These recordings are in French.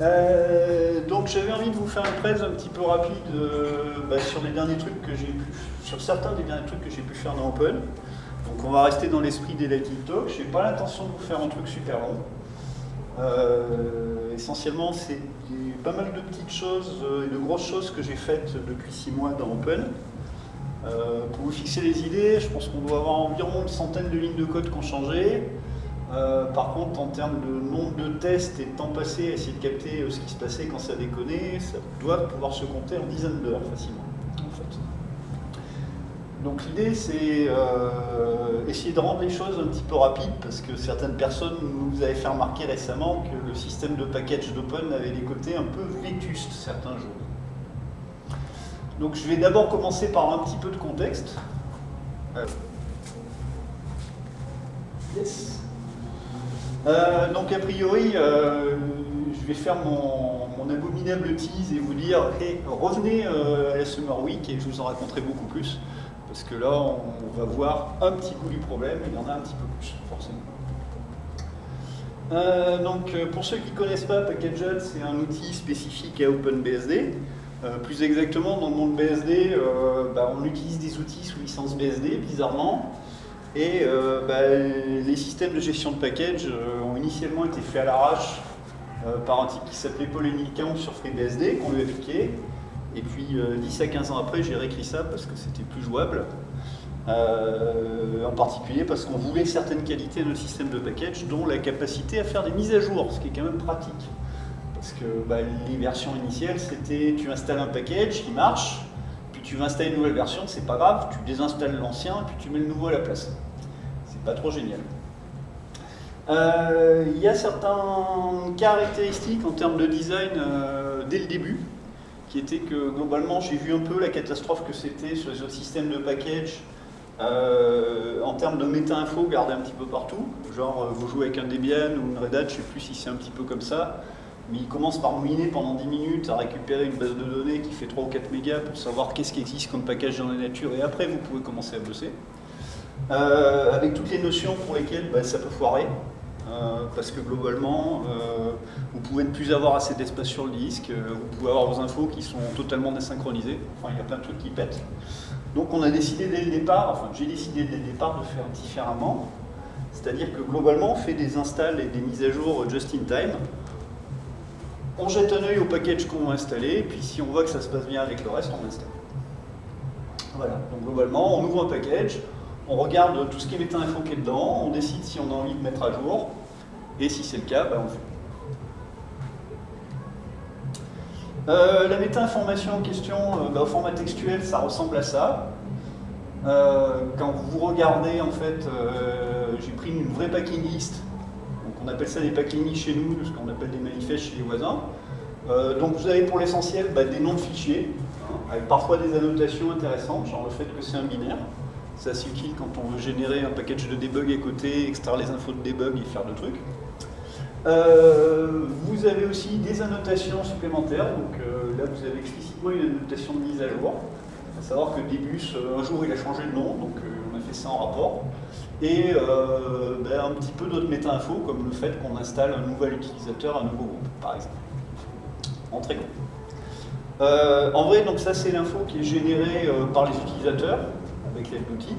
Euh, donc j'avais envie de vous faire une presse un petit peu rapide euh, bah, sur les derniers trucs que j'ai pu, sur certains des derniers trucs que j'ai pu faire dans Open. Donc on va rester dans l'esprit des Lighting Talk. Je n'ai pas l'intention de vous faire un truc super long. Euh, essentiellement, c'est pas mal de petites choses et de grosses choses que j'ai faites depuis six mois dans Open. pour vous fixer les idées, je pense qu'on doit avoir environ une centaine de lignes de code qui ont changé. Euh, par contre, en termes de nombre de tests et de temps passé à essayer de capter euh, ce qui se passait quand ça déconnait, ça doit pouvoir se compter en dizaines d'heures facilement. Donc l'idée, c'est euh, essayer de rendre les choses un petit peu rapides, parce que certaines personnes nous avaient fait remarquer récemment que le système de package d'Open avait des côtés un peu vétustes certains jours. Donc je vais d'abord commencer par un petit peu de contexte. Yes. Euh, donc a priori, euh, je vais faire mon, abominable tease et vous dire revenez euh, à Summer Week et je vous en raconterai beaucoup plus. Parce que là, on, va voir un petit coup du problème, il y en a un petit peu plus, forcément. donc pour ceux qui ne connaissent pas, Packaged, c'est un outil spécifique à OpenBSD. plus exactement, dans le monde BSD, bah, on utilise des outils sous licence BSD, bizarrement. Et bah, les systèmes de gestion de package initialement été faits à l'arrache euh, par un type qui s'appelait Paul Emilcan sur FreeBSD, qu'on lui a piqué. Et puis 10 à 15 ans après, j'ai réécrit ça parce que c'était plus jouable. en particulier parce qu'on voulait certaines qualités de notre système de package, dont la capacité à faire des mises à jour, ce qui est quand même pratique. Parce que bah, les versions initiales, c'était tu installes un package, qui marche, puis tu vas installer une nouvelle version, c'est pas grave, tu désinstalles l'ancien, puis tu mets le nouveau à la place pas trop génial. Euh, il y a certaines caractéristiques en termes de design euh, dès le début, qui étaient que globalement j'ai vu un peu la catastrophe que c'était sur les autres systèmes de package euh, en termes de méta-info gardé un petit peu partout. Genre vous jouez avec un Debian ou une Red Hat, je sais plus si c'est un petit peu comme ça, mais il commence par mouiner pendant 10 minutes à récupérer une base de données qui fait 3 ou 4 mégas pour savoir qu'est-ce qui existe comme package dans la nature et après vous pouvez commencer à bosser. Avec toutes les notions pour lesquelles bah, ça peut foirer. Euh, parce que globalement, euh, vous pouvez ne plus avoir assez d'espace sur le disque, vous pouvez avoir vos infos qui sont totalement désynchronisées, enfin il y a plein de trucs qui pètent. Donc on a décidé dès le départ, enfin j'ai décidé dès le départ de faire différemment, c'est-à-dire que globalement on fait des installs et des mises à jour just in time, on jette un œil au package qu'on va installer, puis si on voit que ça se passe bien avec le reste, on installe. Voilà, donc globalement on ouvre un package, on regarde tout ce qui est méta-info qui est dedans, on décide si on a envie de mettre à jour, et si c'est le cas, ben, on fait. Euh, la méta-information en question, euh, ben, au format textuel, ça ressemble à ça. Euh, quand vous regardez, en fait, j'ai pris une vraie packing list. On appelle ça des packing lists chez nous, ce qu'on appelle des manifestes chez les voisins. donc vous avez pour l'essentiel ben, des noms de fichiers, hein, avec parfois des annotations intéressantes, genre le fait que c'est un binaire. C'est assez utile quand on veut générer un package de debug à côté, extraire les infos de debug et faire de trucs. Euh, vous avez aussi des annotations supplémentaires, donc euh, là vous avez explicitement une annotation de mise à jour. À savoir que Debus, euh, un jour il a changé de nom, donc on a fait ça en rapport. Et ben, un petit peu d'autres méta-infos, comme le fait qu'on installe un nouvel utilisateur, un nouveau groupe, par exemple. En très gros. en vrai, donc ça c'est l'info qui est générée par les utilisateurs avec l'aide d'outils.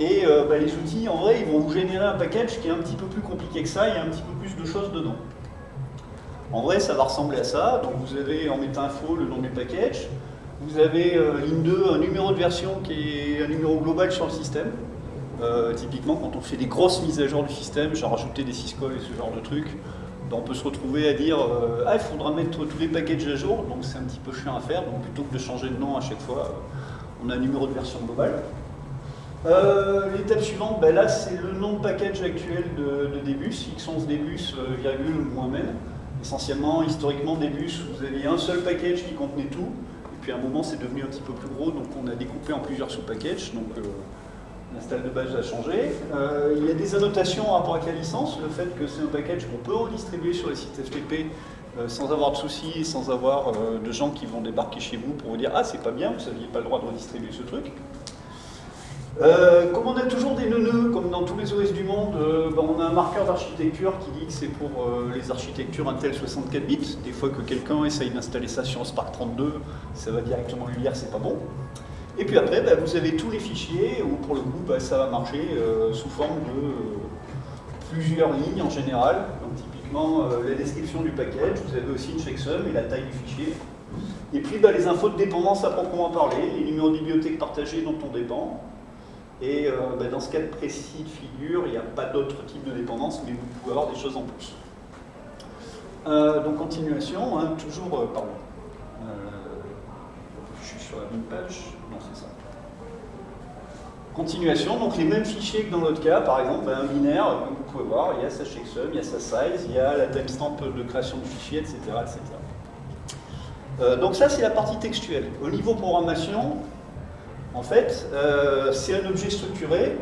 Et euh, bah, les outils, en vrai, ils vont vous générer un package qui est un petit peu plus compliqué que ça, il y a un petit peu plus de choses dedans. En vrai, ça va ressembler à ça. Donc vous avez en méta-info le nom du package. Vous avez euh, ligne 2, un numéro de version qui est un numéro global sur le système. Euh, typiquement, quand on fait des grosses mises à jour du système, genre rajouter des syscalls et ce genre de trucs, bah, on peut se retrouver à dire Ah, il faudra mettre tous les packages à jour », donc c'est un petit peu chiant à faire. Donc plutôt que de changer de nom à chaque fois, on a un numéro de version globale. Euh, l'étape suivante, ben là c'est le nom de package actuel de, de Debus, x11 Debus, euh, virgule, moins men. Essentiellement, historiquement, Debus, vous aviez un seul package qui contenait tout, et puis à un moment c'est devenu un petit peu plus gros, donc on a découpé en plusieurs sous-packages, donc euh, l'install de base a changé. il y a des annotations en rapport avec la licence, le fait que c'est un package qu'on peut redistribuer sur les sites FTP sans avoir de soucis, sans avoir de gens qui vont débarquer chez vous pour vous dire « Ah, c'est pas bien, vous n'aviez pas le droit de redistribuer ce truc ». Euh, comme on a toujours des nœuds, comme dans tous les OS du monde, euh, ben, on a un marqueur d'architecture qui dit que c'est pour euh, les architectures Intel 64 bits. Des fois que quelqu'un essaye d'installer ça sur Spark 32, ça va directement lui dire c'est pas bon. Et puis après, ben, vous avez tous les fichiers où pour le coup ben, ça va marcher sous forme de plusieurs lignes en général. Donc typiquement la description du package, vous avez aussi une checksum et la taille du fichier. Et puis les infos de dépendance à proprement parler, les numéros de bibliothèque partagés dont on dépend, et euh, bah, dans ce cas précis de figure, il n'y a pas d'autre type de dépendance, mais vous pouvez avoir des choses en plus. Euh, donc continuation, hein, toujours, euh, pardon, je suis sur la même page, non c'est ça. Continuation, donc les mêmes fichiers que dans l'autre cas, par exemple, un binaire, comme vous pouvez voir, il y a sa checksum, il y a sa size, il y a la timestamp de création du fichier, etc. etc. donc ça c'est la partie textuelle. Au niveau programmation, en fait, euh, c'est un objet structuré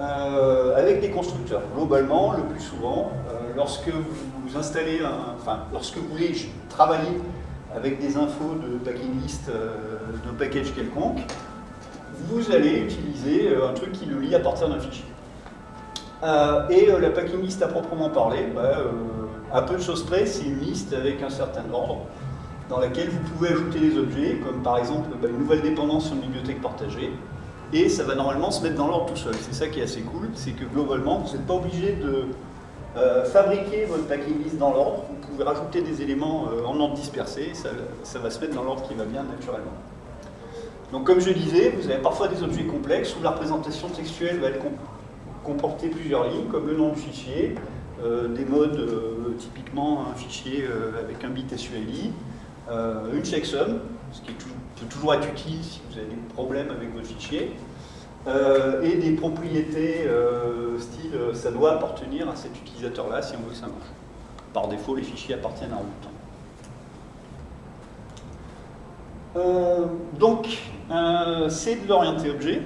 euh, avec des constructeurs. Globalement, le plus souvent, euh, lorsque vous installez, un, enfin, lorsque vous voulez travailler avec des infos de packing list d'un package quelconque, vous allez utiliser un truc qui le lit à partir d'un fichier. et la packing list à proprement parler, bah, à peu de choses près, c'est une liste avec un certain ordre dans laquelle vous pouvez ajouter des objets, comme par exemple bah, une nouvelle dépendance sur une bibliothèque partagée, et ça va normalement se mettre dans l'ordre tout seul. C'est ça qui est assez cool, c'est que globalement, vous n'êtes pas obligé de euh, fabriquer votre packing list dans l'ordre, vous pouvez rajouter des éléments euh, en ordre dispersé, ça va se mettre dans l'ordre qui va bien naturellement. Donc comme je disais, vous avez parfois des objets complexes où la représentation textuelle va comporter plusieurs lignes, comme le nom du fichier, euh, des modes, typiquement un fichier avec un bit SULI, euh, une checksum, ce qui peut toujours être utile si vous avez des problèmes avec votre fichier, euh, et des propriétés euh, style ça doit appartenir à cet utilisateur-là si on veut que ça marche. Par défaut, les fichiers appartiennent à un donc, c'est de l'orienté objet.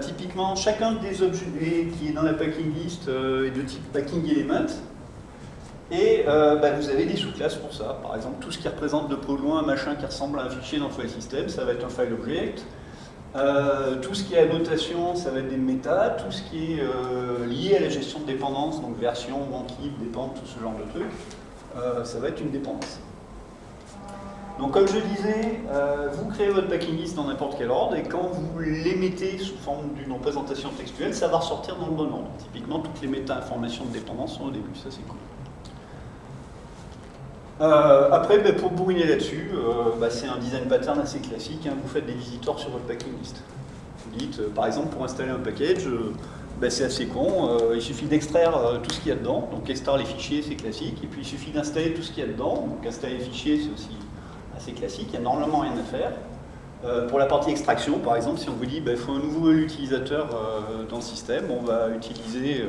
typiquement, chacun des objets qui est dans la packing list est de type packing element. Et euh, bah, vous avez des sous-classes pour ça. Par exemple, tout ce qui représente de peu loin un machin qui ressemble à un fichier dans le file system, ça va être un file object. Euh, tout ce qui est annotation, ça va être des méta. Tout ce qui est euh, lié à la gestion de dépendance, donc version, banquier, dépend, tout ce genre de trucs, ça va être une dépendance. Donc comme je disais, vous créez votre packing list dans n'importe quel ordre, et quand vous les mettez sous forme d'une représentation textuelle, ça va ressortir dans le bon ordre. Typiquement, toutes les méta-informations de dépendance sont au début, ça c'est cool. Euh, après, ben, pour bourriner là-dessus, euh, bah, c'est un design pattern assez classique. Hein. vous faites des visiteurs sur votre packing list. Vous dites, euh, par exemple, pour installer un package, ben, c'est assez con. il suffit d'extraire tout ce qu'il y a dedans. Donc extraire les fichiers, c'est classique. Et puis il suffit d'installer tout ce qu'il y a dedans. Donc installer les fichiers, c'est aussi assez classique. Il n'y a normalement rien à faire. pour la partie extraction, par exemple, si on vous dit qu'il ben, faut un nouveau utilisateur dans le système, on va utiliser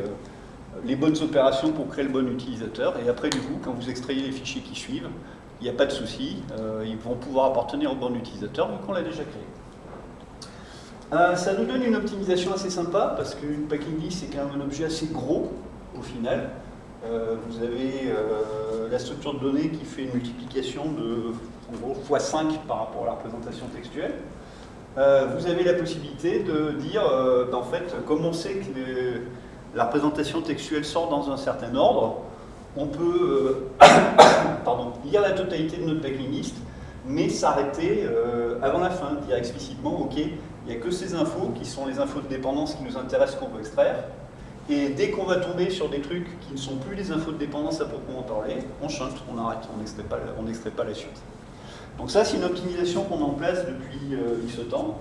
les bonnes opérations pour créer le bon utilisateur. Et après, du coup, quand vous extrayez les fichiers qui suivent, il n'y a pas de souci, euh, ils vont pouvoir appartenir au bon utilisateur vu qu'on l'a déjà créé. Euh, ça nous donne une optimisation assez sympa parce qu'une packing list c'est quand même un objet assez gros au final. Euh, vous avez la structure de données qui fait une multiplication de en gros x5 par rapport à la représentation textuelle. vous avez la possibilité de dire, ben, en fait, comme on sait que la représentation textuelle sort dans un certain ordre, on peut euh, lire la totalité de notre packing list, mais s'arrêter euh, avant la fin, dire explicitement, ok, il n'y a que ces infos qui sont les infos de dépendance qui nous intéressent qu'on veut extraire, et dès qu'on va tomber sur des trucs qui ne sont plus les infos de dépendance à proprement parler, on chante, on arrête, on n'extrait pas, pas, la suite. Donc ça, c'est une optimisation qu'on met en place depuis euh, X temps,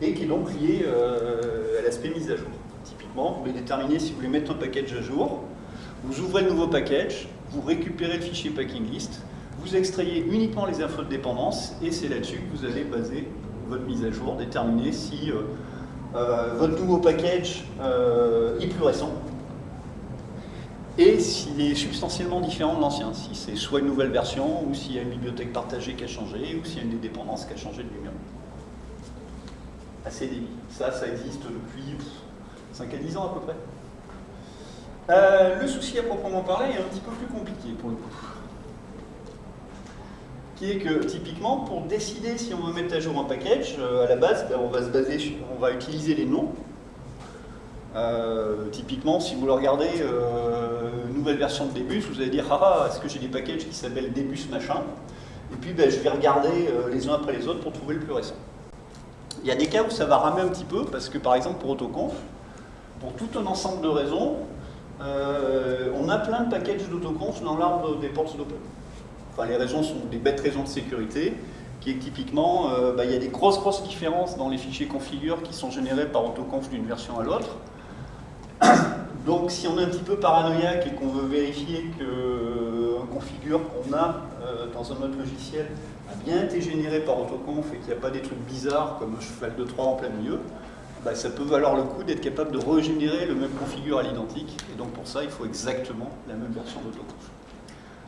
et qui est donc liée à l'aspect mise à jour vous voulez déterminer si vous voulez mettre un package à jour. Vous ouvrez le nouveau package, vous récupérez le fichier packing list, vous extrayez uniquement les infos de dépendance et c'est là-dessus que vous allez baser votre mise à jour, déterminer si euh, euh, votre nouveau package euh, est plus récent et s'il est substantiellement différent de l'ancien, si c'est soit une nouvelle version, ou s'il y a une bibliothèque partagée qui a changé, ou s'il y a une des dépendances qui a changé de. Assez débit. Ça, ça existe depuis 5 à 10 ans à peu près. Euh, le souci à proprement parler est un petit peu plus compliqué pour le coup. qui est que typiquement pour décider si on veut mettre à jour un package, à la base, ben, on va se baser, sur, on va utiliser les noms. typiquement, si vous le regardez, nouvelle version de Debus, vous allez dire ah, ah est-ce que j'ai des packages qui s'appellent Debus machin Et puis ben, je vais regarder les uns après les autres pour trouver le plus récent. Il y a des cas où ça va ramer un petit peu, parce que par exemple pour AutoConf, pour tout un ensemble de raisons, euh, on a plein de packages d'autoconf dans l'arbre des portes d'open. Enfin, les raisons sont des bêtes raisons de sécurité, qui est typiquement, euh, bah, il y a des grosses grosses différences dans les fichiers configure qui sont générés par autoconf d'une version à l'autre. Donc si on est un petit peu paranoïaque et qu'on veut vérifier qu'un euh, configure qu'on a dans un autre logiciel a bien été généré par autoconf et qu'il n'y a pas des trucs bizarres comme un cheval de 3 en plein milieu, bah, ça peut valoir le coup d'être capable de régénérer le même configure à l'identique. Et donc pour ça, il faut exactement la même version d'autoconf.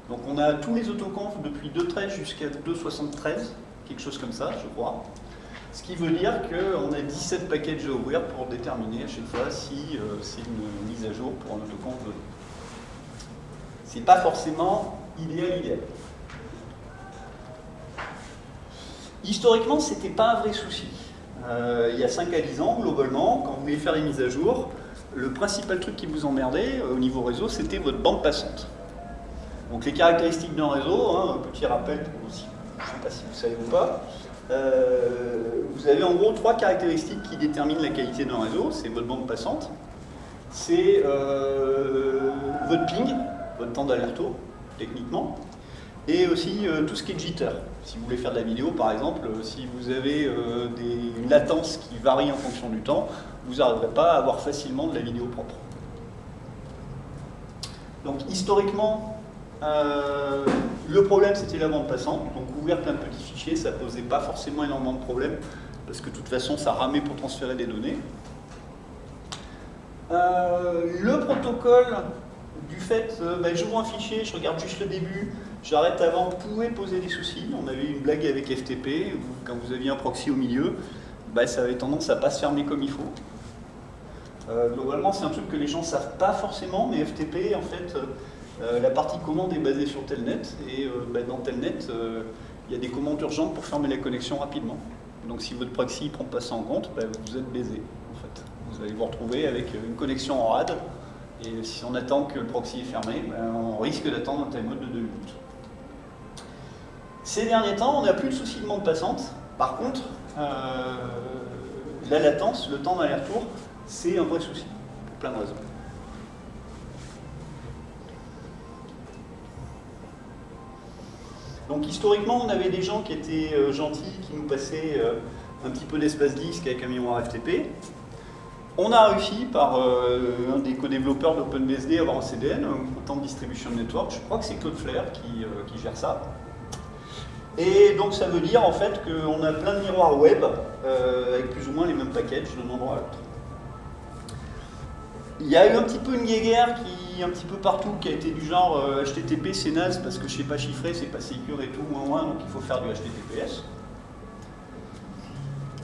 Donc on a tous les autoconf depuis 2.13 jusqu'à 2.73, quelque chose comme ça, je crois. Ce qui veut dire qu'on a 17 packages à ouvrir pour déterminer à chaque fois si euh, c'est une mise à jour pour un autoconf donné. C'est pas forcément idéal idéal. Historiquement, c'était pas un vrai souci. Euh, il y a 5 à 10 ans, globalement, quand vous voulez faire des mises à jour, le principal truc qui vous emmerdait euh, au niveau réseau, c'était votre bande passante. Donc les caractéristiques d'un réseau, hein, un petit rappel pour vous, je ne sais pas si vous savez ou pas, vous avez en gros trois caractéristiques qui déterminent la qualité d'un réseau. C'est votre bande passante, c'est votre ping, votre temps d'aller-retour, techniquement, et aussi tout ce qui est jitter. Si vous voulez faire de la vidéo, par exemple, euh, si vous avez euh, des, une latence qui varie en fonction du temps, vous n'arriverez pas à avoir facilement de la vidéo propre. Donc historiquement, euh, le problème c'était la bande passante, donc ouvrir plein de petits fichiers, ça posait pas forcément énormément de problèmes, parce que de toute façon ça ramait pour transférer des données. le protocole du fait, ben, j'ouvre un fichier, je regarde juste le début, J'arrête avant, pouvait poser des soucis. On avait une blague avec FTP, quand vous aviez un proxy au milieu, bah, ça avait tendance à ne pas se fermer comme il faut. Euh, globalement, c'est un truc que les gens ne savent pas forcément, mais FTP, en fait, euh, la partie commande est basée sur Telnet, et euh, bah, dans Telnet, il y a des commandes urgentes pour fermer la connexion rapidement. Donc si votre proxy ne prend pas ça en compte, bah, vous êtes baisé, en fait. Vous allez vous retrouver avec une connexion en RAD, et si on attend que le proxy est fermé, on risque d'attendre un timeout de 2 minutes. Ces derniers temps, on n'a plus de soucis de bande passante. Par contre, euh, la latence, le temps d'aller-retour, c'est un vrai souci, pour plein de raisons. Donc historiquement, on avait des gens qui étaient euh, gentils, qui nous passaient euh, un petit peu d'espace disque avec un mémoire FTP. On a réussi par un des co-développeurs d'OpenBSD à avoir un CDN, Content Distribution Network, je crois que c'est Claude Flair qui gère ça. Et donc ça veut dire en fait qu'on a plein de miroirs web euh, avec plus ou moins les mêmes packages d'un endroit à l'autre. Il y a eu un petit peu une guéguerre qui un petit peu partout qui a été du genre HTTP euh, c'est naze parce que je sais pas chiffrer, c'est pas secure et tout, moins moins, donc il faut faire du HTTPS.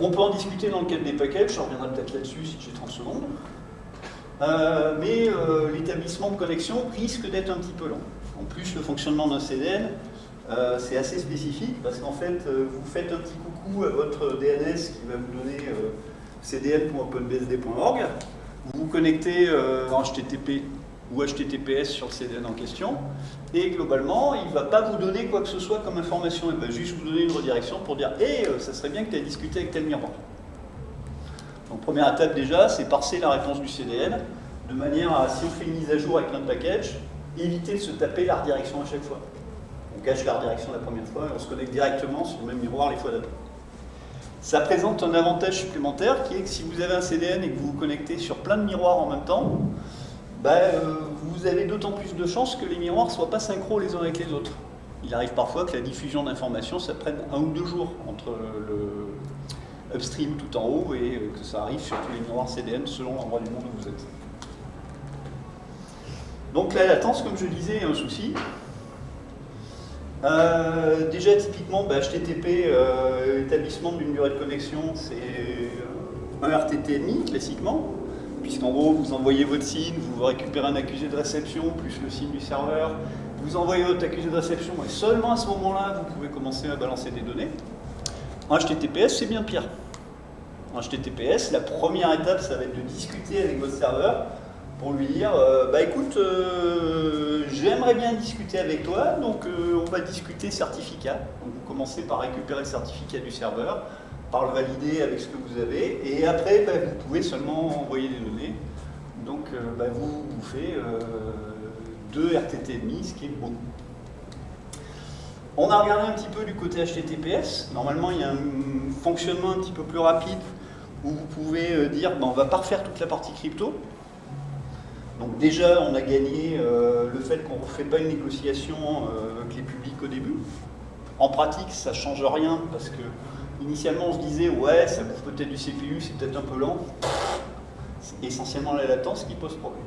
On peut en discuter dans le cadre des packages, je reviendrai peut-être là-dessus si j'ai 30 secondes. Euh, mais l'établissement de connexion risque d'être un petit peu long. En plus, le fonctionnement d'un CDN, euh, c'est assez spécifique parce qu'en fait, euh, vous faites un petit coucou à votre DNS qui va vous donner euh, cdn.openbsd.org, vous vous connectez en HTTP ou HTTPS sur le CDN en question, et globalement, il ne va pas vous donner quoi que ce soit comme information, il va juste vous donner une redirection pour dire « Hé, ça serait bien que tu aies discuté avec tel miroir ». Donc première étape déjà, c'est parser la réponse du CDN, de manière à, si on fait une mise à jour avec plein de packages, éviter de se taper la redirection à chaque fois on cache la redirection la première fois et on se connecte directement sur le même miroir les fois d'après. Ça présente un avantage supplémentaire qui est que si vous avez un CDN et que vous vous connectez sur plein de miroirs en même temps, bah, euh, vous avez d'autant plus de chances que les miroirs ne soient pas synchro les uns avec les autres. Il arrive parfois que la diffusion d'informations, ça prenne un ou deux jours entre le upstream tout en haut et euh, que ça arrive sur tous les miroirs CDN selon l'endroit du monde où vous êtes. Donc la latence, comme je disais, est un souci. Euh, déjà, typiquement, HTTP, bah, établissement d'une durée de connexion, c'est un RTT classiquement, puisqu'en gros, vous envoyez votre signe, vous récupérez un accusé de réception, plus le signe du serveur, vous envoyez votre accusé de réception et seulement à ce moment-là, vous pouvez commencer à balancer des données. En HTTPS, c'est bien pire. En HTTPS, la première étape, ça va être de discuter avec votre serveur pour lui dire euh, bah écoute, euh, j'aimerais bien discuter avec toi, donc euh, on va discuter certificat. Donc vous commencez par récupérer le certificat du serveur, par le valider avec ce que vous avez, et après bah, vous pouvez seulement envoyer des données. Donc bah, vous, faites deux RTT demi, ce qui est beaucoup. On a regardé un petit peu du côté HTTPS. Normalement, il y a un fonctionnement un petit peu plus rapide où vous pouvez dire bah, on va pas refaire toute la partie crypto, donc déjà, on a gagné euh, le fait qu'on ne fait pas une négociation euh, avec les publics au début. En pratique, ça ne change rien parce que initialement, on se disait ouais, ça bouffe peut-être du CPU, c'est peut-être un peu lent. C'est essentiellement la latence qui pose problème.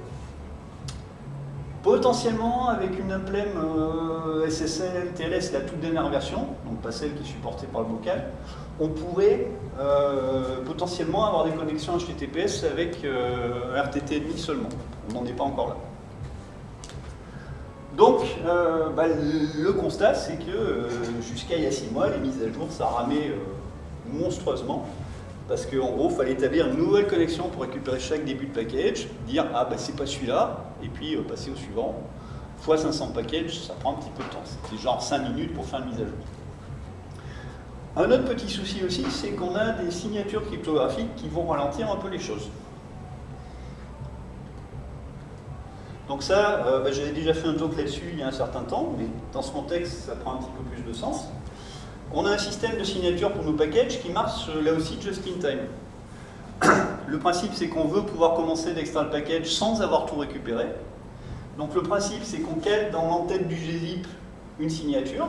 Potentiellement, avec une Emblem euh, SSL TLS, la toute dernière version, donc pas celle qui est supportée par le vocal, on pourrait euh, potentiellement avoir des connexions HTTPS avec euh, RTT seulement. On n'en est pas encore là. Donc, euh, bah, le, constat, c'est que jusqu'à il y a six mois, les mises à jour, ça ramait monstrueusement. Parce qu'en gros, il fallait établir une nouvelle connexion pour récupérer chaque début de package, dire « Ah, bah c'est pas celui-là », et puis passer au suivant. Fois 500 packages, ça prend un petit peu de temps. C'est genre 5 minutes pour faire une mise à jour. Un autre petit souci aussi, c'est qu'on a des signatures cryptographiques qui vont ralentir un peu les choses. Donc ça, euh, bah, j'avais déjà fait un talk là-dessus il y a un certain temps, mais dans ce contexte, ça prend un petit peu plus de sens. On a un système de signature pour nos packages qui marche là aussi just in time. Le principe, c'est qu'on veut pouvoir commencer d'extraire le package sans avoir tout récupéré. Donc le principe, c'est qu'on cale dans l'entête du gzip une signature,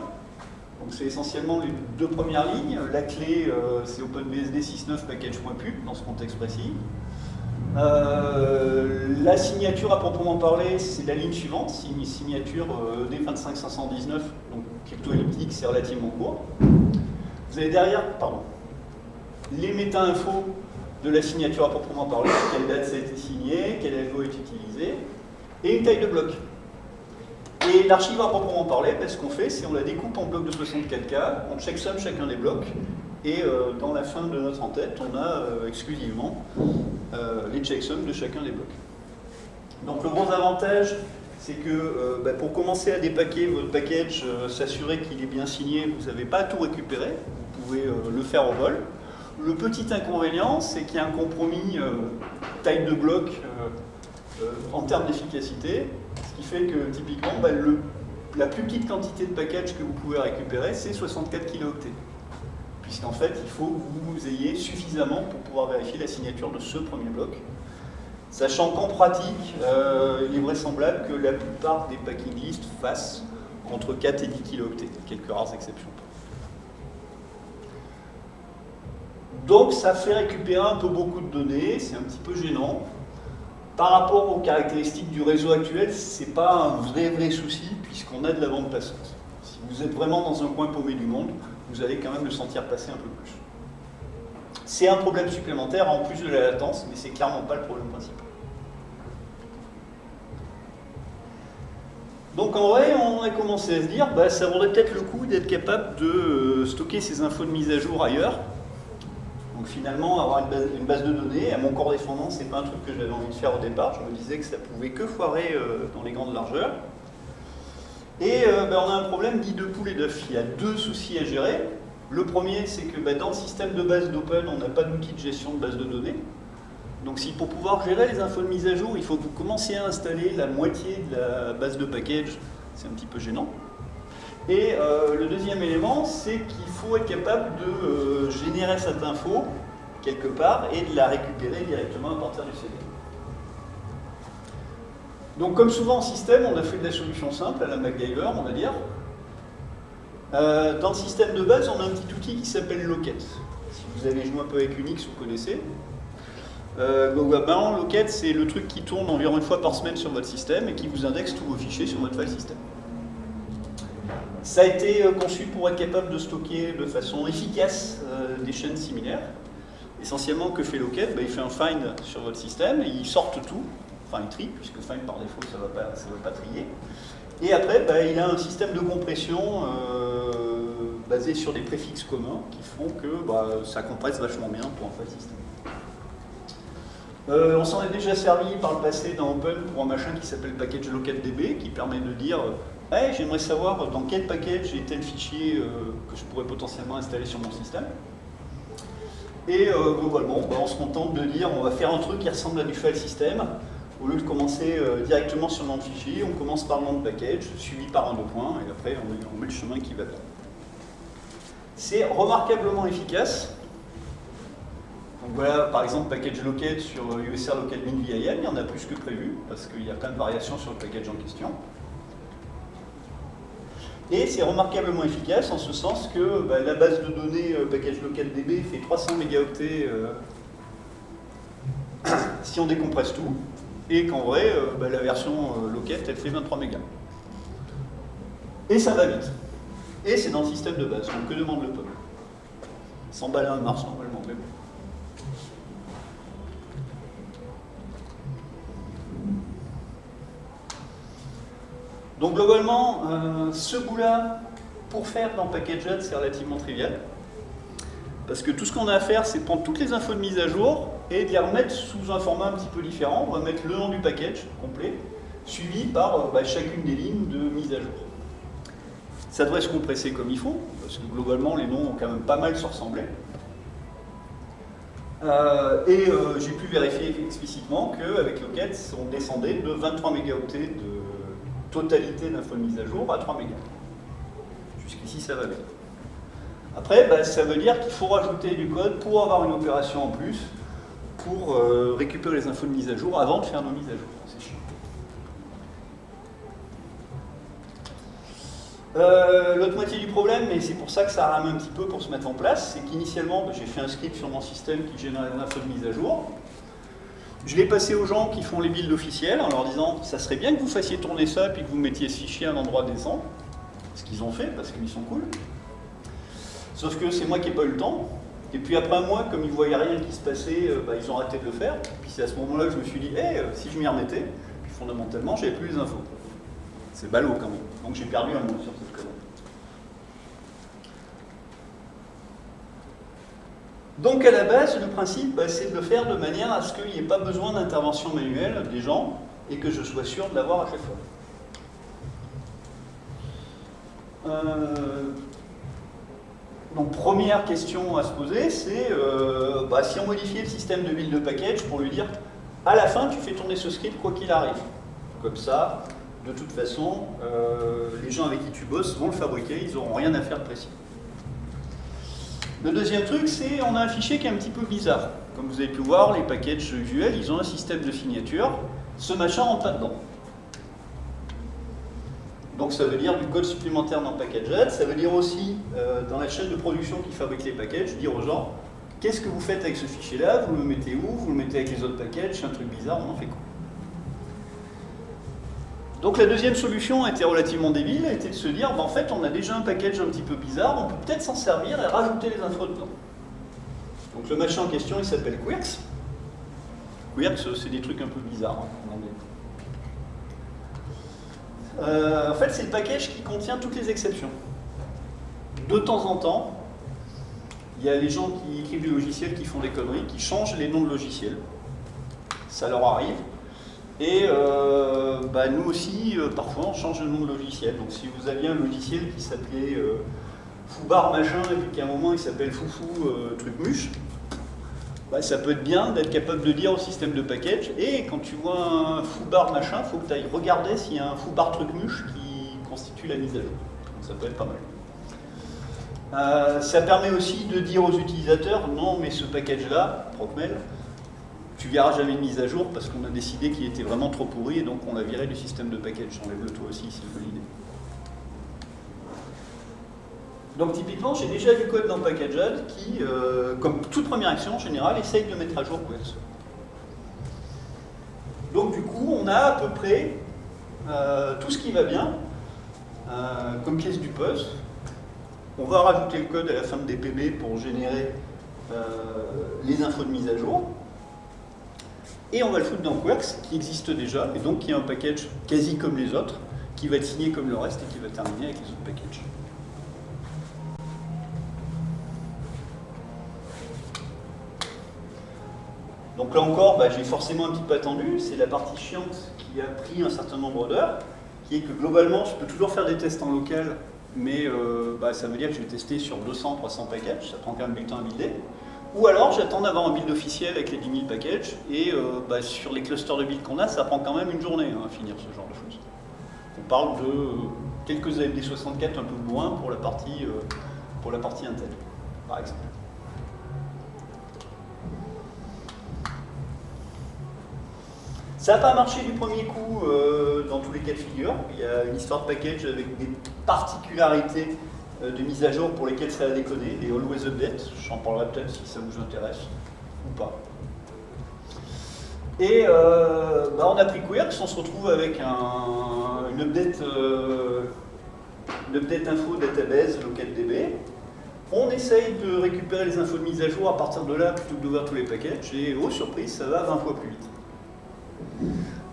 donc c'est essentiellement les deux premières lignes. La clé, euh, c'est OpenBSD 6.9 package.pub dans ce contexte précis. Euh, la signature à proprement parler, c'est la ligne suivante, c'est une signature euh, D25519, donc cryptoelliptique, c'est relativement court. Vous avez derrière, pardon, les méta-infos de la signature à proprement parler, quelle date été signé, quel algo est utilisé, et une taille de bloc. Et l'archive à proprement parler, ben, ce qu'on fait, c'est on la découpe en blocs de 64K, on checksum chacun des blocs, et euh, dans la fin de notre en-tête, on a euh, exclusivement euh, les checksums de chacun des blocs. Donc le gros avantage, c'est que ben, pour commencer à dépaquer votre package, s'assurer qu'il est bien signé, vous n'avez pas à tout récupérer, vous pouvez le faire au vol. Le petit inconvénient, c'est qu'il y a un compromis taille de bloc en termes d'efficacité, ce qui fait que typiquement, bah, la plus petite quantité de package que vous pouvez récupérer, c'est 64 kilooctets. Puisqu'en fait, il faut que vous ayez suffisamment pour pouvoir vérifier la signature de ce premier bloc. Sachant qu'en pratique, euh, il est vraisemblable que la plupart des packing lists fassent entre 4 et 10 kilooctets, quelques rares exceptions. Donc ça fait récupérer un peu beaucoup de données, c'est un petit peu gênant. Par rapport aux caractéristiques du réseau actuel, ce n'est pas un vrai vrai souci puisqu'on a de la bande passante. Si vous êtes vraiment dans un coin paumé du monde, vous allez quand même le sentir passer un peu plus. C'est un problème supplémentaire en plus de la latence, mais c'est clairement pas le problème principal. Donc en vrai, on a commencé à se dire, bah, ça vaudrait peut-être le coup d'être capable de euh, stocker ces infos de mise à jour ailleurs, donc finalement, avoir une base, de données, à mon corps défendant, c'est pas un truc que j'avais envie de faire au départ. Je me disais que ça pouvait que foirer euh, dans les grandes largeurs. Et euh, ben, on a un problème dit de poule et d'œuf. Il y a deux soucis à gérer. Le premier, c'est que ben, dans le système de base d'Open, on n'a pas d'outil de gestion de base de données. Donc si pour pouvoir gérer les infos de mise à jour, il faut que vous commenciez à installer la moitié de la base de package, c'est un petit peu gênant. Et euh, le deuxième élément, c'est qu'il faut être capable de euh, générer cette info quelque part et de la récupérer directement à partir du CD. Donc comme souvent en système, on a fait de la solution simple à la MacGyver, on va dire. Euh, dans le système de base, on a un petit outil qui s'appelle Locket. Si vous avez joué un peu avec Unix, vous connaissez. Euh, Locket, c'est le truc qui tourne environ une fois par semaine sur votre système et qui vous indexe tous vos fichiers sur votre file system. Ça a été euh, conçu pour être capable de stocker de façon efficace euh, des chaînes similaires. Essentiellement, que fait Locket? Bah, Il fait un find sur votre système, et il sort tout, enfin il trie, puisque find par défaut ça ne va, pas, va pas trier. Et après, bah, il a un système de compression euh, basé sur des préfixes communs qui font que bah, ça compresse vachement bien pour un file system. Euh, on s'en est déjà servi par le passé dans Open pour un machin qui s'appelle package locatdb qui permet de dire hey, j'aimerais savoir dans quel package j'ai tel fichier euh, que je pourrais potentiellement installer sur mon système. Et globalement, bah, on se contente de dire on va faire un truc qui ressemble à du file system au lieu de commencer euh, directement sur le nom de fichier, on commence par le nom de package, suivi par un deux points, et après on, met le chemin qui va bien. C'est remarquablement efficace. Donc voilà, par exemple, package locate sur USR euh, local VIM, il y en a plus que prévu, parce qu'il y a plein de variations sur le package en question. Et c'est remarquablement efficace en ce sens que bah, la base de données euh, package fait 300 mégaoctets si on décompresse tout et qu'en vrai, euh, bah, la version euh, Locket, elle fait 23 mégas. Et ça va vite. Et c'est dans le système de base, donc que demande le peuple? 100 balles à mars normalement, mais. Donc globalement, euh, ce bout-là, pour faire dans Packaged, c'est relativement trivial. Parce que tout ce qu'on a à faire, c'est prendre toutes les infos de mise à jour et de les remettre sous un format un petit peu différent. On va mettre le nom du package complet, suivi par euh, bah, chacune des lignes de mise à jour. Ça devrait se compresser comme il faut, parce que globalement, les noms ont quand même pas mal se ressembler. Euh, et euh, j'ai pu vérifier explicitement qu'avec Locket, on descendait de 23 mégaoctets de totalité d'infos de mise à jour à 3 mégas. Jusqu'ici, ça va bien. Après, bah, ça veut dire qu'il faut rajouter du code pour avoir une opération en plus, pour euh, récupérer les infos de mise à jour avant de faire nos mises à jour. C'est chiant. Euh, l'autre moitié du problème, et c'est pour ça que ça rame un petit peu pour se mettre en place, c'est qu'initialement, bah, j'ai fait un script sur mon système qui génère les infos de mise à jour. Je l'ai passé aux gens qui font les builds officiels en leur disant ça serait bien que vous fassiez tourner ça puis que vous mettiez ce fichier à un endroit décent. Ce qu'ils ont fait parce qu'ils sont cool. Sauf que c'est moi qui n'ai pas eu le temps. Et puis après moi, comme ils ne voyaient rien qui se passait, euh, bah, ils ont arrêté de le faire. Puis c'est à ce moment-là que je me suis dit, hey, euh, si je m'y remettais, fondamentalement, j'avais plus les infos. C'est ballot quand même. Donc j'ai perdu un mot sur cette commande. Donc à la base, le principe, bah, c'est de le faire de manière à ce qu'il n'y ait pas besoin d'intervention manuelle des gens et que je sois sûr de l'avoir à chaque fois. Euh, donc première question à se poser, c'est euh, bah, si on modifiait le système de build de package pour lui dire à la fin tu fais tourner ce script quoi qu'il arrive. Comme ça, de toute façon, euh, les gens avec qui tu bosses vont le fabriquer, ils n'auront rien à faire de précis. Le deuxième truc, c'est on a un fichier qui est un petit peu bizarre. Comme vous avez pu voir, les packages usuels, ils ont un système de signature. Ce machin rentre là-dedans. Donc ça veut dire du code supplémentaire dans Packaged, ça veut dire aussi euh, dans la chaîne de production qui fabrique les packages, dire aux gens qu'est-ce que vous faites avec ce fichier-là, vous le mettez où, vous le mettez avec les autres packages, c'est un truc bizarre, on en fait quoi? Donc la deuxième solution était relativement débile, était de se dire, bah, en fait on a déjà un package un petit peu bizarre, on peut peut-être s'en servir et rajouter les infos dedans. Donc le machin en question il s'appelle Quirks. Quirks c'est des trucs un peu bizarres hein. Euh, en fait, c'est le package qui contient toutes les exceptions. De temps en temps, il y a les gens qui écrivent des logiciels qui font des conneries, qui changent les noms de logiciels. Ça leur arrive. Et euh, bah, nous aussi, euh, parfois, on change le nom de logiciel. Donc si vous aviez un logiciel qui s'appelait Foubar machin, et puis qu'à un moment il s'appelle Foufou truc muche, bah, ça peut être bien d'être capable de dire au système de package et quand tu vois un foubar machin, il faut que tu ailles regarder s'il y a un foubar truc muche qui constitue la mise à jour. ça peut être pas mal. Euh, ça permet aussi de dire aux utilisateurs non mais ce package là, Procmail, tu verras jamais de mise à jour parce qu'on a décidé qu'il était vraiment trop pourri et donc on l'a viré du système de package. Enlève-le toi aussi, c'est une bonne idée. Donc typiquement, j'ai déjà du code dans Packaged qui, euh, comme toute première action en général, essaye de mettre à jour Queers. Donc du coup, on a à peu près euh, tout ce qui va bien, euh, comme pièce du poste. On va rajouter le code à la fin de DPB pour générer les infos de mise à jour. Et on va le foutre dans Quirks, qui existe déjà, et donc qui est un package quasi comme les autres, qui va être signé comme le reste et qui va terminer avec les autres packages. Donc là encore, bah, j'ai forcément un petit peu attendu. C'est la partie chiante qui a pris un certain nombre d'heures, qui est que globalement, je peux toujours faire des tests en local, mais euh, bah, ça veut dire que je vais tester sur 200, 300 packages, ça prend quand même du temps à builder. Ou alors, j'attends d'avoir un build officiel avec les 10 000 packages, et euh, bah, sur les clusters de build qu'on a, ça prend quand même une journée hein, à finir ce genre de choses. On parle de euh, quelques AMD 64 un peu moins pour la partie, pour la partie Intel, par exemple. Ça n'a pas marché du premier coup euh, dans tous les cas de figure. Il y a une histoire de package avec des particularités euh, de mise à jour pour lesquelles ça a déconné, les always update. J'en parlerai peut-être si ça vous intéresse ou pas. Et euh, bah, on a pris Quirks, on se retrouve avec une, update, update info database localdb. On essaye de récupérer les infos de mise à jour à partir de là plutôt que d'ouvrir tous les packages et oh surprise, ça va 20 fois plus vite.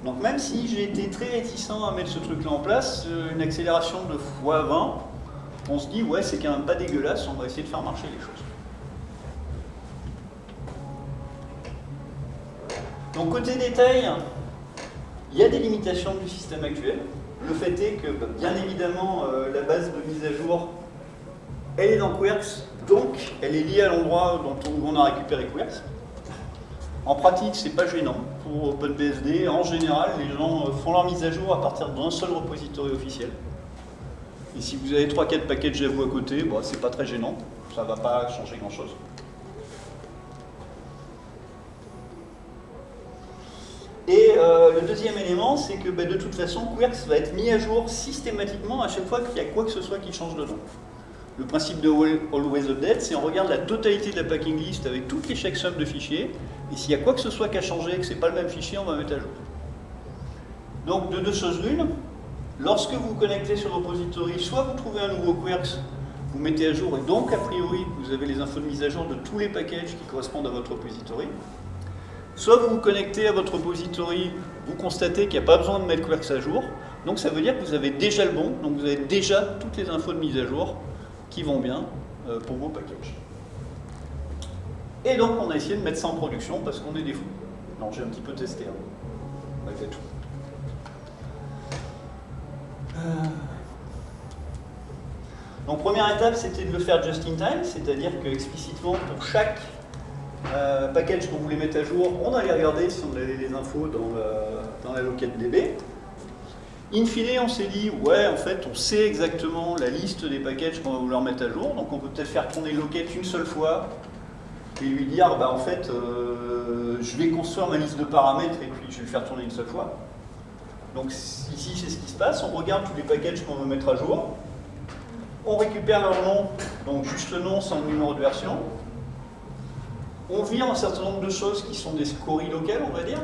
Donc même si j'ai été très réticent à mettre ce truc-là en place, euh, une accélération de x20, on se dit ouais c'est quand même pas dégueulasse, on va essayer de faire marcher les choses. Donc côté détail, il y a des limitations du système actuel. Le fait est que bah, bien évidemment euh, la base de mise à jour elle est dans Quirks, donc elle est liée à l'endroit dont on a récupéré Quirks. En pratique, c'est pas gênant pour OpenBSD. En général, les gens euh, font leur mise à jour à partir d'un seul repository officiel. Et si vous avez 3-4 packages à vous à côté, bon, c'est pas très gênant. Ça va pas changer grand-chose. Et euh, le deuxième élément, c'est que bah, de toute façon, Quirks va être mis à jour systématiquement à chaque fois qu'il y a quoi que ce soit qui change dedans. Le principe de Always Update, c'est on regarde la totalité de la packing list avec toutes les checksums de fichiers, et s'il y a quoi que ce soit qui a changé, que ce n'est pas le même fichier, on va mettre à jour. Donc de deux choses l'une, lorsque vous vous connectez sur le repository, soit vous trouvez un nouveau Quirks, vous mettez à jour, et donc a priori, vous avez les infos de mise à jour de tous les packages qui correspondent à votre repository. Soit vous vous connectez à votre repository, vous constatez qu'il n'y a pas besoin de mettre Quirks à jour, donc ça veut dire que vous avez déjà le bon, donc vous avez déjà toutes les infos de mise à jour qui vont bien euh, pour vos packages. Et donc on a essayé de mettre ça en production parce qu'on est des fous. Non, j'ai un petit peu testé, hein, malgré tout. Euh. Donc première étape, c'était de le faire just in time, c'est-à-dire que explicitement pour chaque euh, package qu'on voulait mettre à jour, on allait regarder si on avait les infos dans dans la DB. In fine, on s'est dit, ouais, en fait, on sait exactement la liste des packages qu'on va vouloir mettre à jour, donc on peut peut-être faire tourner Locket une seule fois et lui dire, bah, en fait, euh, je vais construire ma liste de paramètres et puis je vais le faire tourner une seule fois. Donc ici, c'est ce qui se passe. On regarde tous les packages qu'on veut mettre à jour. On récupère leur nom, donc juste le nom sans le numéro de version. On vire un certain nombre de choses qui sont des scories locales, on va dire.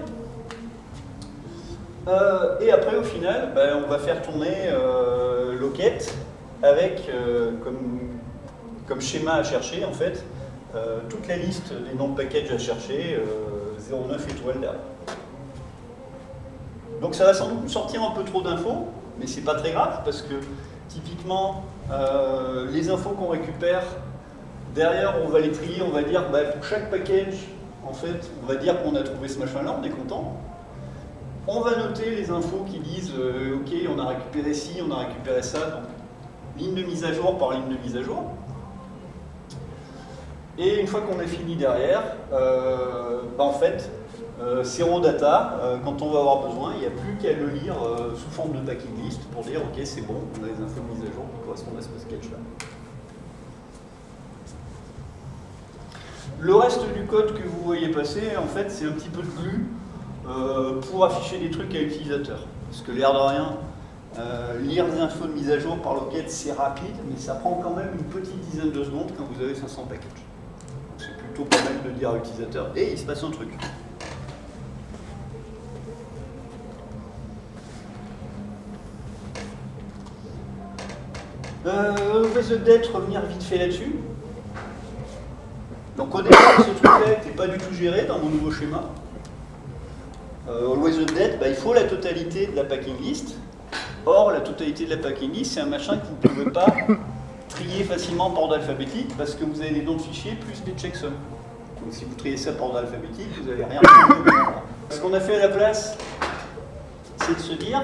Euh, et après, au final, ben, on va faire tourner euh, Locket avec euh, comme, schéma à chercher, en fait, toute la liste des noms de packages à chercher, 09 étoiles derrière. Donc ça va sans doute sortir un peu trop d'infos, mais c'est pas très grave, parce que typiquement, les infos qu'on récupère, derrière, on va les trier, on va dire, bah, pour chaque package, en fait, on va dire qu'on a trouvé ce machin-là, on est content. On va noter les infos qui disent euh, OK, on a récupéré ci, on a récupéré ça, ligne de mise à jour par ligne de mise à jour. Et une fois qu'on a fini derrière, euh, bah, en fait, euh, data, quand on va avoir besoin, il n'y a plus qu'à le lire sous forme de packing list pour dire ok c'est bon, on a les infos de mise à jour qui correspondent à ce sketch là. Le reste du code que vous voyez passer, en fait, c'est un petit peu de glue euh, pour afficher des trucs à l'utilisateur. Parce que l'air de rien, euh, lire des infos de mise à jour par Locket, c'est rapide, mais ça prend quand même une petite dizaine de secondes quand vous avez 500 packages. C'est plutôt pas mal de dire à l'utilisateur, et il se passe un truc. Euh, peut-être revenir vite fait là-dessus. Donc au départ, ce truc-là n'était pas du tout géré dans mon nouveau schéma. Euh, always Update, bah, il faut la totalité de la packing list. Or, la totalité de la packing list, c'est un machin que vous ne pouvez pas trier facilement par ordre alphabétique parce que vous avez des noms de fichiers plus des checksums. Donc si vous triez ça par ordre alphabétique, vous n'avez rien Ce qu'on a fait à la place, c'est de se dire,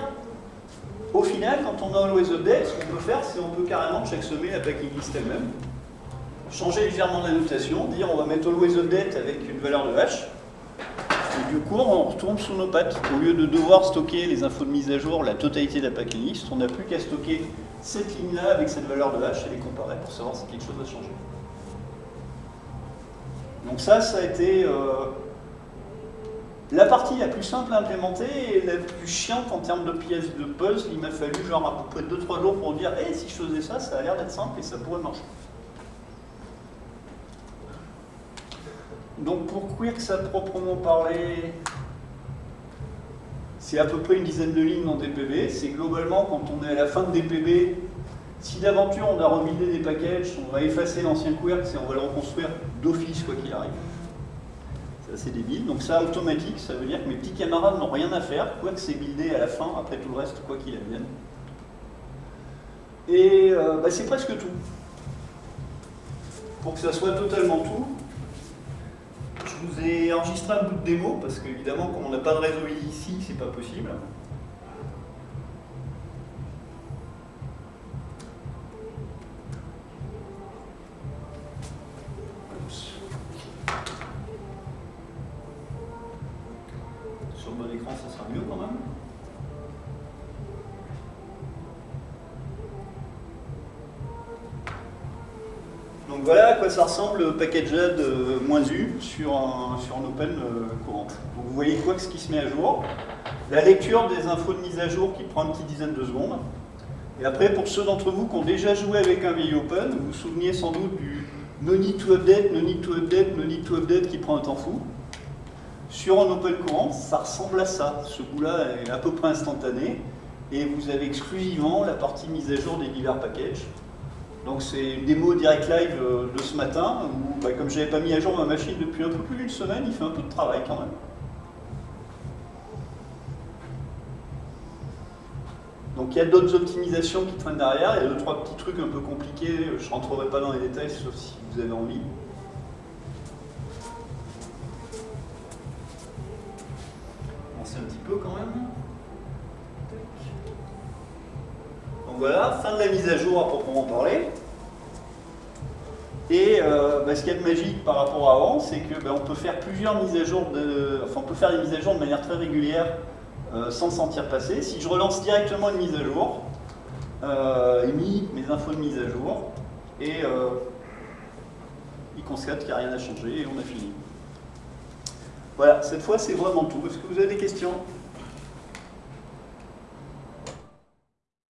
au final, quand on a Always Update, ce qu'on peut faire, c'est on peut carrément checksummer la packing list elle-même, changer légèrement la notation, dire on va mettre Always Update avec une valeur de hash, et du coup, on retourne sous nos pattes. Au lieu de devoir stocker les infos de mise à jour, la totalité de la packing list, on n'a plus qu'à stocker cette ligne-là avec cette valeur de hash et les comparer pour savoir si quelque chose a changé. Donc ça, ça a été euh, la partie la plus simple à implémenter et la plus chiante en termes de pièces de puzzle. Il m'a fallu genre à peu près 2-3 jours pour dire hey, si je faisais ça, ça a l'air d'être simple et ça pourrait marcher ». Donc pour Quirks à proprement parler, c'est à peu près une dizaine de lignes dans DPB. C'est globalement quand on est à la fin de DPB, si d'aventure on a remidé des packages, on va effacer l'ancien Quirks et on va le reconstruire d'office quoi qu'il arrive. C'est assez débile. Donc ça, automatique, ça veut dire que mes petits camarades n'ont rien à faire. Quirks est buildé à la fin, après tout le reste, quoi qu'il advienne. Et euh, bah, c'est presque tout. Pour que ça soit totalement tout, vous ai enregistré un bout de démo, parce qu'évidemment, comme on n'a pas de réseau ici, c'est pas possible. À quoi ça ressemble le package add "-u sur un, sur un open euh, courant. Donc vous voyez quoi que ce qui se met à jour. La lecture des infos de mise à jour qui prend une petite dizaine de secondes. Et après, pour ceux d'entre vous qui ont déjà joué avec un VI Open, vous vous souveniez sans doute du no need to update, no need to update, no need to update qui prend un temps fou. Sur un open courant, ça ressemble à ça. Ce bout-là est à peu près instantané. Et vous avez exclusivement la partie mise à jour des divers packages. Donc c'est une démo direct live euh, de ce matin, où bah, comme je n'avais pas mis à jour ma machine depuis un peu plus d'une semaine, il fait un peu de travail quand même. Donc il y a d'autres optimisations qui traînent derrière, il y a deux, trois petits trucs un peu compliqués, je ne rentrerai pas dans les détails sauf si vous avez envie. Voilà, fin de la mise à jour à proprement parler. Et euh, bah, ce qu'il y a de magique par rapport à avant, c'est qu'on bah, peut faire plusieurs mises à jour, de, enfin on peut faire des mises à jour de manière très régulière euh, sans sentir passer. Si je relance directement une mise à jour, euh, mis mes infos de mise à jour et il constate qu'il n'y a rien à changer et on a fini. Voilà, cette fois c'est vraiment tout. Est-ce que vous avez des questions?